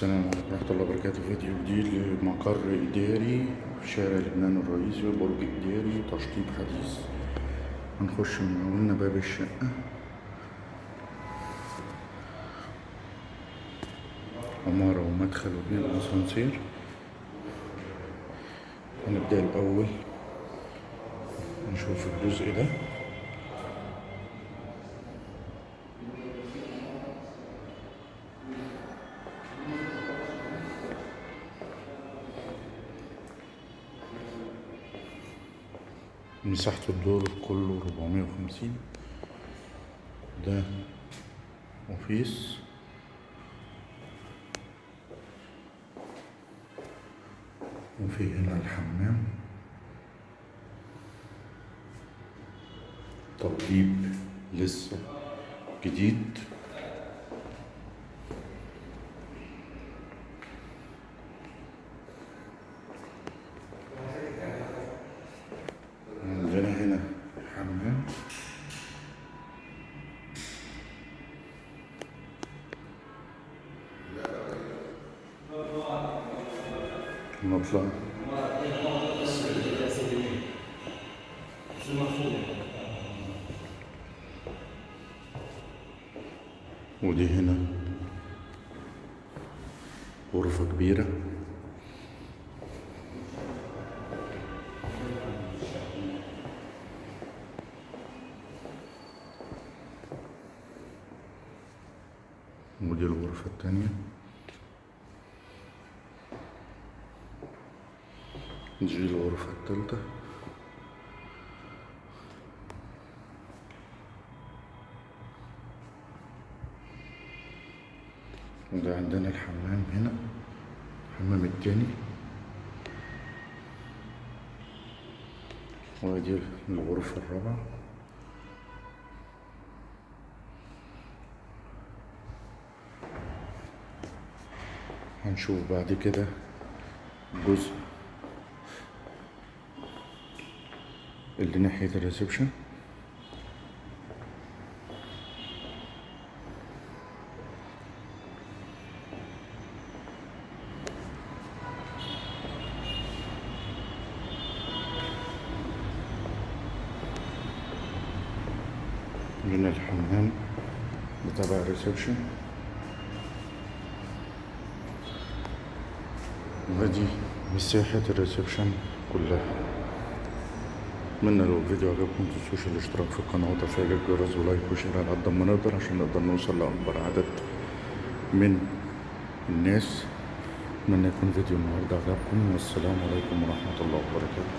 السلام عليكم ورحمة الله وبركاته. فيديو جديد لمقر إداري في شارع لبنان الرئيسي برج إداري تشطيب حديث. هنخش من أولنا باب الشقة. عمارة ومدخل وبين أسانسير هنبدأ الأول. نشوف الجزء ده. مساحة الدور كله 450 ده أوفيس. وفي هنا الحمام. تطيب لسه جديد. نطلع ودي هنا. غرفة كبيرة. ودي الغرفة التانية. دي الغرفة التالتة وده عندنا الحمام هنا الحمام التاني. ودي الغرفة الرابعة. هنشوف بعد كده جزء اللي ناحية الريسبشن. هنا الحمام بتاع ال reception. ودي مساحة ال reception كلها. اتمنى لو الفيديو عجبكم متنسوش الاشتراك في القناة وتفعيل الجرس و like و share على قد ما نقدر عشان نقدر نوصل لأكبر عدد من الناس اتمنى يكون فيديو النهاردة عجبكم والسلام عليكم ورحمة الله وبركاته.